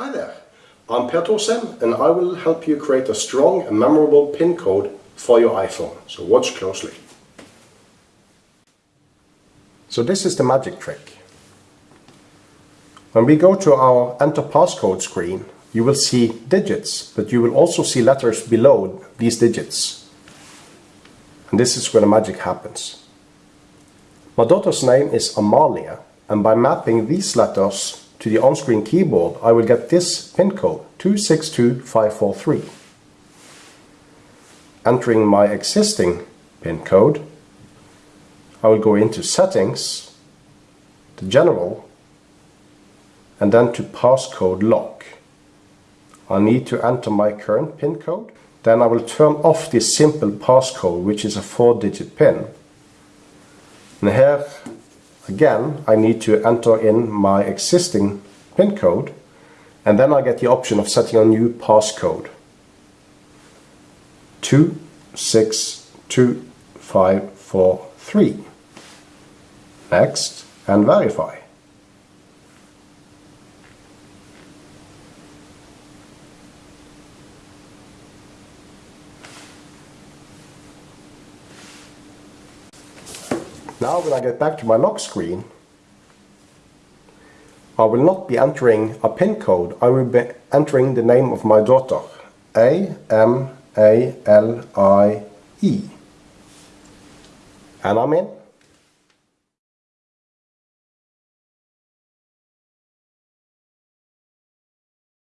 Hi there, I'm Per Thorsheim and I will help you create a strong and memorable PIN code for your iPhone, so watch closely. So this is the magic trick. When we go to our enter passcode screen, you will see digits, but you will also see letters below these digits. And this is where the magic happens. My daughter's name is Amalie, and by mapping these letters to the on-screen keyboard, I will get this pin code, 262543. Entering my existing pin code, I will go into Settings, to General, and then to Passcode Lock. I need to enter my current PIN code. Then I will turn off this simple passcode, which is a four-digit PIN. And here, again, I need to enter in my existing PIN code, and then I get the option of setting a new passcode. 262543. Next, and verify. Now when I get back to my lock screen, I will not be entering a PIN code, I will be entering the name of my daughter, A-M-A-L-I-E. And I'm in.